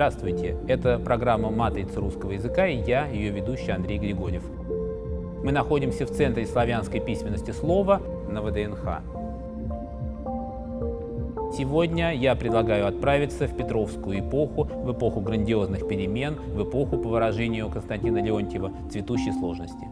Здравствуйте! Это программа «Матрица русского языка» и я, ее ведущий Андрей Григорьев. Мы находимся в Центре славянской письменности слова на ВДНХ. Сегодня я предлагаю отправиться в Петровскую эпоху, в эпоху грандиозных перемен, в эпоху, по выражению Константина Леонтьева, цветущей сложности.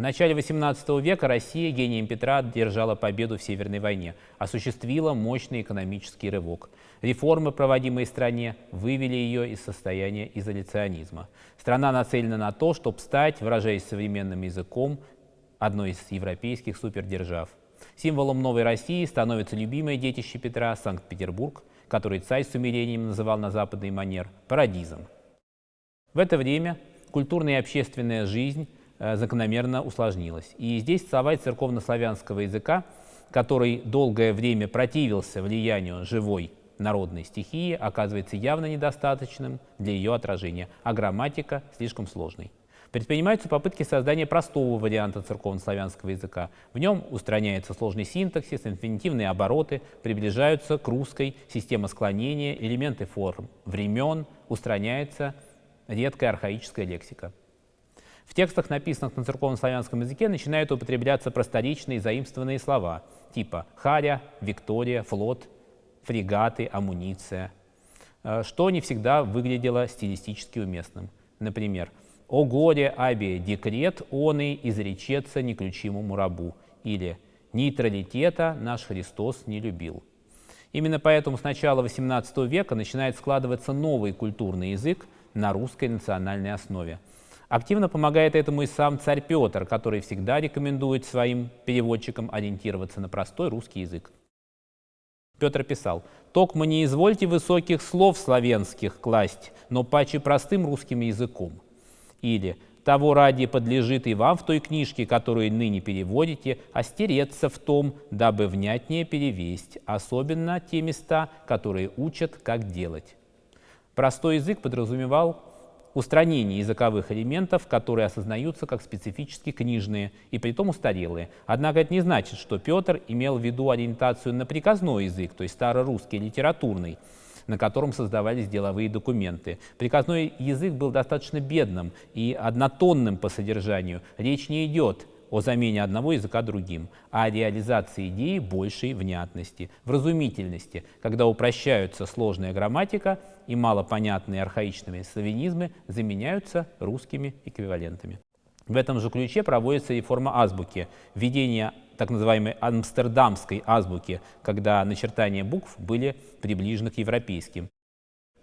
В начале XVIII века Россия гением Петра одержала победу в Северной войне, осуществила мощный экономический рывок. Реформы, проводимые стране, вывели ее из состояния изоляционизма. Страна нацелена на то, чтобы стать, выражаясь современным языком, одной из европейских супердержав. Символом новой России становится любимое детище Петра – Санкт-Петербург, который царь с умилением называл на западный манер парадизом. В это время культурная и общественная жизнь – закономерно усложнилось. И здесь словарь церковно-славянского языка, который долгое время противился влиянию живой народной стихии, оказывается явно недостаточным для ее отражения, а грамматика слишком сложной. Предпринимаются попытки создания простого варианта церковно-славянского языка. В нем устраняется сложный синтаксис, инфинитивные обороты, приближаются к русской системе склонения, элементы форм времен, устраняется редкая архаическая лексика. В текстах, написанных на церковно-славянском языке, начинают употребляться просторечные заимствованные слова типа «харя», «виктория», «флот», «фрегаты», «амуниция», э, что не всегда выглядело стилистически уместным. Например, «О горе, абе, декрет, он и изречется неключимому рабу» или «Нейтралитета наш Христос не любил». Именно поэтому с начала XVIII века начинает складываться новый культурный язык на русской национальной основе – Активно помогает этому и сам царь Петр, который всегда рекомендует своим переводчикам ориентироваться на простой русский язык. Петр писал, «Токмо не извольте высоких слов славянских класть, но паче простым русским языком». Или «Того ради подлежит и вам в той книжке, которую ныне переводите, остереться в том, дабы внятнее перевесть, особенно те места, которые учат, как делать». Простой язык подразумевал устранение языковых элементов, которые осознаются как специфически книжные и притом устарелые. Однако это не значит, что Петр имел в виду ориентацию на приказной язык, то есть старорусский, литературный, на котором создавались деловые документы. Приказной язык был достаточно бедным и однотонным по содержанию. Речь не идет о замене одного языка другим, а о реализации идеи большей внятности, вразумительности, когда упрощаются сложная грамматика и малопонятные архаичными славянизмы заменяются русскими эквивалентами. В этом же ключе проводится реформа азбуки, введение так называемой амстердамской азбуки, когда начертания букв были приближены к европейским.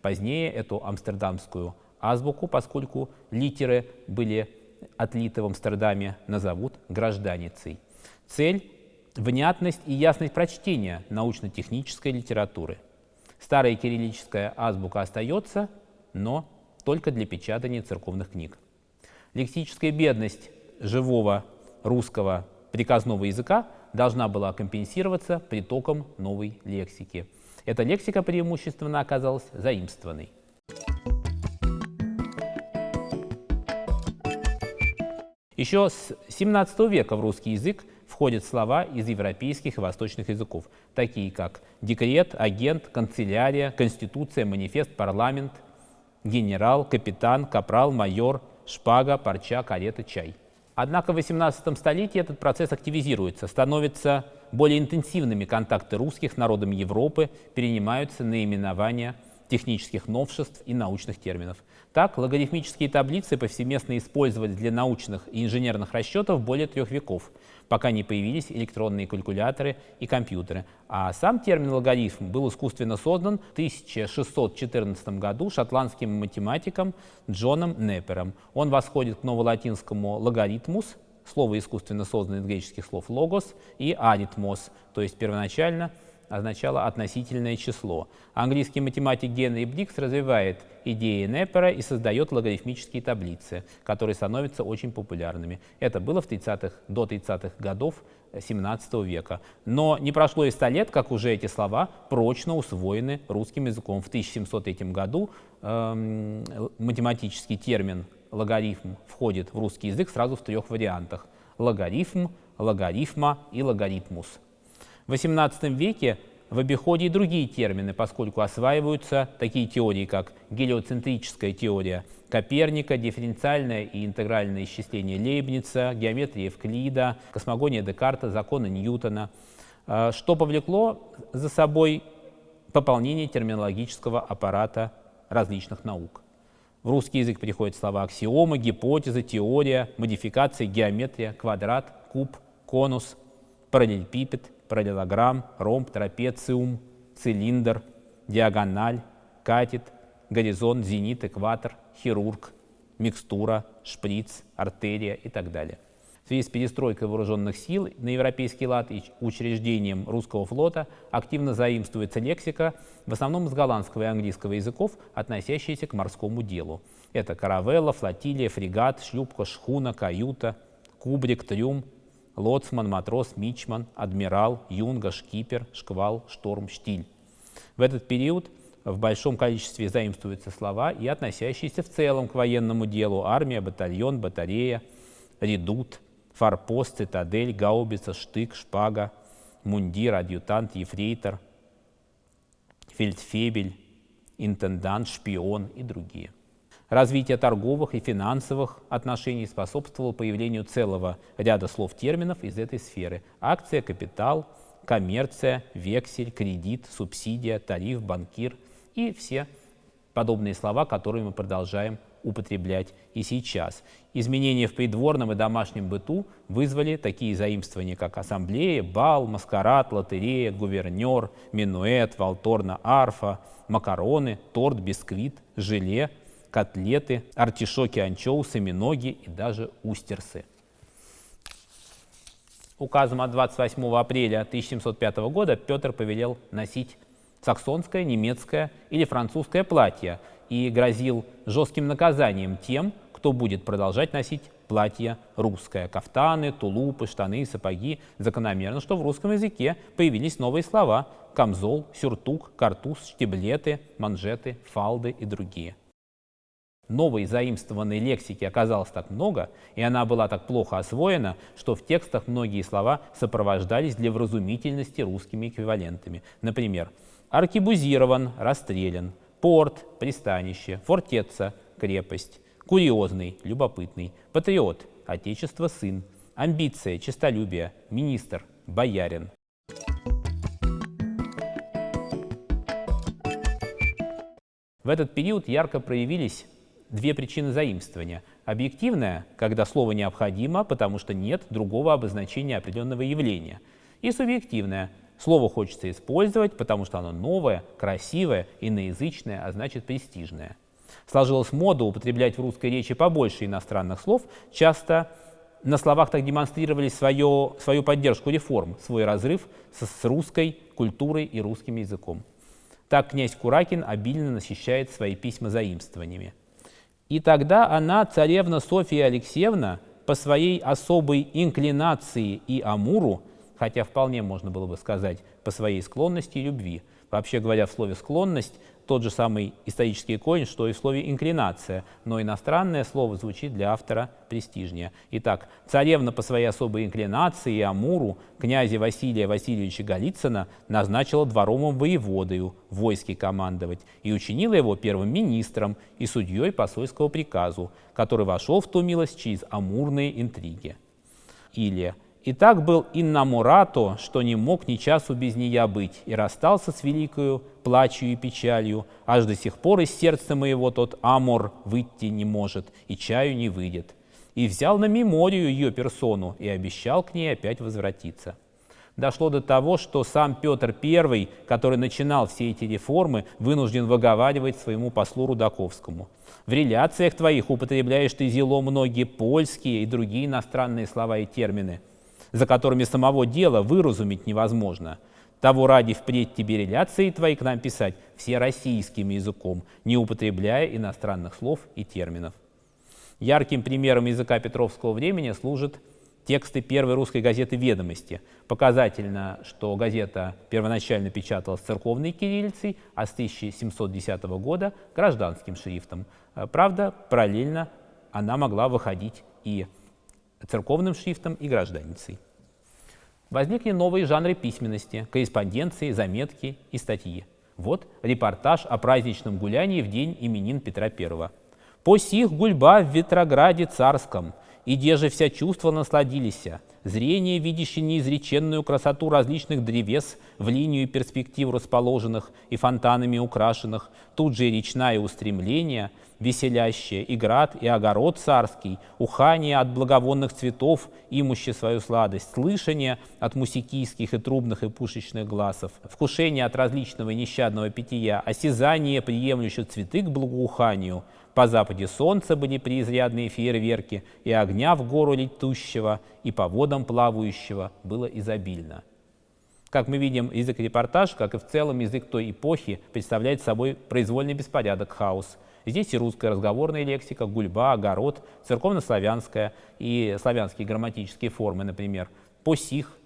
Позднее эту амстердамскую азбуку, поскольку литеры были отлиты в Амстердаме, назовут гражданицей. Цель – внятность и ясность прочтения научно-технической литературы. Старая кириллическая азбука остается, но только для печатания церковных книг. Лексическая бедность живого русского приказного языка должна была компенсироваться притоком новой лексики. Эта лексика преимущественно оказалась заимствованной. Еще с 17 века в русский язык входят слова из европейских и восточных языков, такие как декрет, агент, канцелярия, конституция, манифест, парламент, генерал, капитан, капрал, майор, шпага, парча, карета, чай. Однако в 18 столетии этот процесс активизируется, становятся более интенсивными контакты русских с народами Европы, перенимаются наименования технических новшеств и научных терминов. Так, логарифмические таблицы повсеместно использовались для научных и инженерных расчетов более трех веков, пока не появились электронные калькуляторы и компьютеры. А сам термин логарифм был искусственно создан в 1614 году шотландским математиком Джоном Неппером. Он восходит к новолатинскому логаритмус, слово искусственно созданное из греческих слов логос, и аритмос, то есть первоначально – означало относительное число. Английский математик Генри Брикс развивает идеи Неппера и создает логарифмические таблицы, которые становятся очень популярными. Это было в 30 до 30-х годов 17 века. Но не прошло и 100 лет, как уже эти слова прочно усвоены русским языком. В 1703 году э, математический термин логарифм входит в русский язык сразу в трех вариантах. Логарифм, логарифма и логаритмус. В XVIII веке в обиходе и другие термины, поскольку осваиваются такие теории, как гелиоцентрическая теория Коперника, дифференциальное и интегральное исчисление Лейбница, геометрия Евклида, космогония Декарта, законы Ньютона, э, что повлекло за собой пополнение терминологического аппарата различных наук. В русский язык приходят слова аксиомы, гипотезы, теория, модификации, геометрия, квадрат, куб, конус, параллелепипед, параллелограмм, ромб, трапециум, цилиндр, диагональ, катет, горизонт, зенит, экватор, хирург, микстура, шприц, артерия и так далее. В связи с перестройкой вооруженных сил на европейский лад и учреждением русского флота активно заимствуется лексика, в основном из голландского и английского языков, относящаяся к морскому делу. Это каравелла, флотилия, фрегат, шлюпка, шхуна, каюта, кубрик, трюм, лоцман, матрос, мичман, адмирал, юнга, шкипер, шквал, шторм, штиль. В этот период в большом количестве заимствуются слова и относящиеся в целом к военному делу – армия, батальон, батарея, редут – форпост, цитадель, гаубица, штык, шпага, мундир, адъютант, ефрейтор, фельдфебель, интендант, шпион и другие. Развитие торговых и финансовых отношений способствовало появлению целого ряда слов-терминов из этой сферы. Акция, капитал, коммерция, вексель, кредит, субсидия, тариф, банкир и все подобные слова, которые мы продолжаем употреблять и сейчас. Изменения в придворном и домашнем быту вызвали такие заимствования, как ассамблея, бал, маскарад, лотерея, гувернер, минуэт, валторна, арфа, макароны, торт, бисквит, желе, котлеты, артишоки, анчоусы, миноги и даже устерсы. Указом от 28 апреля 1705 года Петр повелел носить саксонское, немецкое или французское платье и грозил жестким наказанием тем, кто будет продолжать носить платье русское. Кафтаны, тулупы, штаны, сапоги. Закономерно, что в русском языке появились новые слова – камзол, сюртук, картуз, штиблеты, манжеты, фалды и другие. Новой заимствованной лексики оказалось так много, и она была так плохо освоена, что в текстах многие слова сопровождались для вразумительности русскими эквивалентами. Например, аркебузирован, расстрелян, порт, пристанище, фортеца, крепость, курьезный, любопытный, патриот, отечество, сын, амбиция, честолюбие, министр, боярин. В этот период ярко проявились две причины заимствования. Объективная, когда слово необходимо, потому что нет другого обозначения определенного явления. И субъективная, Слово хочется использовать, потому что оно новое, красивое, иноязычное, а значит престижное. Сложилась мода употреблять в русской речи побольше иностранных слов, часто на словах так демонстрировали свое, свою поддержку реформ, свой разрыв с, с русской культурой и русским языком. Так князь Куракин обильно насыщает свои письма заимствованиями. И тогда она, царевна Софья Алексеевна, по своей особой инклинации и амуру, хотя вполне можно было бы сказать по своей склонности и любви. Вообще говоря, в слове «склонность» тот же самый исторический корень, что и в слове «инклинация», но иностранное слово звучит для автора престижнее. Итак, царевна по своей особой инклинации и амуру князя Василия Васильевича Голицына назначила дворовым воеводою войски командовать и учинила его первым министром и судьей посольского приказу, который вошел в ту милость через амурные интриги. Или и так был иннамурато, что не мог ни часу без нея быть, и расстался с великою плачью и печалью, аж до сих пор из сердца моего тот амор выйти не может, и чаю не выйдет. И взял на меморию ее персону и обещал к ней опять возвратиться. Дошло до того, что сам Петр I, который начинал все эти реформы, вынужден выговаривать своему послу Рудаковскому. В реляциях твоих употребляешь ты зело многие польские и другие иностранные слова и термины – за которыми самого дела выразумить невозможно. Того ради впредь тебе реляции твои к нам писать все российским языком, не употребляя иностранных слов и терминов. Ярким примером языка Петровского времени служат тексты первой русской газеты «Ведомости». Показательно, что газета первоначально печаталась церковной кириллицей, а с 1710 года – гражданским шрифтом. Правда, параллельно она могла выходить и церковным шрифтом и гражданицей. Возникли новые жанры письменности – корреспонденции, заметки и статьи. Вот репортаж о праздничном гулянии в день именин Петра I. «По сих гульба в Ветрограде царском, и где же вся чувства насладились, зрение, видящее неизреченную красоту различных древес в линию перспектив расположенных и фонтанами украшенных, тут же и речная устремление, веселящее и град, и огород царский, ухание от благовонных цветов, имуще свою сладость, слышание от мусикийских и трубных и пушечных глазов, вкушение от различного нещадного питья, осязание, приемлющее цветы к благоуханию, по западе солнца были преизрядные фейерверки, и огня в гору летущего, и по водам плавающего было изобильно. Как мы видим, язык репортаж, как и в целом язык той эпохи, представляет собой произвольный беспорядок, хаос. Здесь и русская разговорная лексика, гульба, огород, церковно-славянская и славянские грамматические формы, например, посих,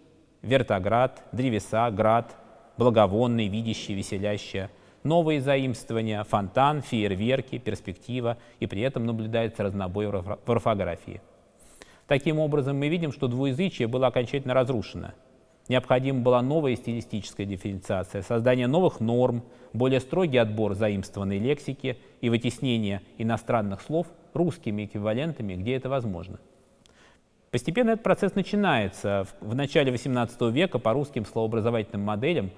вертоград, древеса, град, благовонный, видящий, веселящая – новые заимствования, фонтан, фейерверки, перспектива, и при этом наблюдается разнобой в орфографии. Таким образом, мы видим, что двуязычие было окончательно разрушено. Необходима была новая стилистическая дифференциация, создание новых норм, более строгий отбор заимствованной лексики и вытеснение иностранных слов русскими эквивалентами, где это возможно. Постепенно этот процесс начинается. В начале XVIII века по русским словообразовательным моделям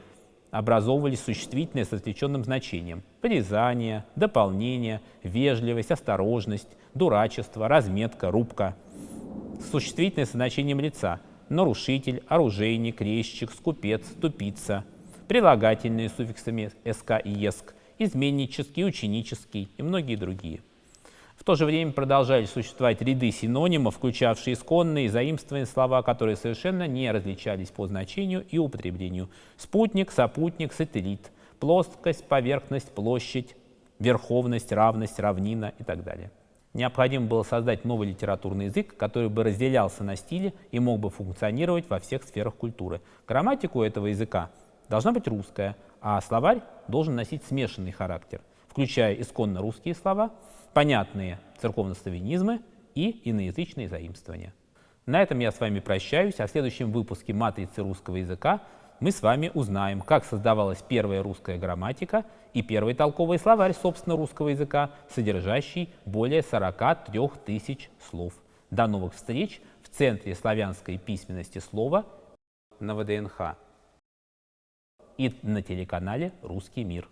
образовывались существительные с отвлеченным значением. Призание, дополнение, вежливость, осторожность, дурачество, разметка, рубка. Существительные со значением лица. Нарушитель, оружейник, резчик, скупец, тупица. Прилагательные с суффиксами «СК» и «ЕСК», изменнический, ученический и многие другие. В то же время продолжали существовать ряды синонимов, включавшие исконные и заимствованные слова, которые совершенно не различались по значению и употреблению. Спутник, сопутник, сателлит, плоскость, поверхность, площадь, верховность, равность, равнина и так далее. Необходимо было создать новый литературный язык, который бы разделялся на стили и мог бы функционировать во всех сферах культуры. Грамматика этого языка должна быть русская, а словарь должен носить смешанный характер, включая исконно русские слова – понятные церковнославянизмы и иноязычные заимствования. На этом я с вами прощаюсь, а в следующем выпуске «Матрицы русского языка» мы с вами узнаем, как создавалась первая русская грамматика и первый толковый словарь, собственно, русского языка, содержащий более 43 тысяч слов. До новых встреч в Центре славянской письменности слова на ВДНХ и на телеканале «Русский мир».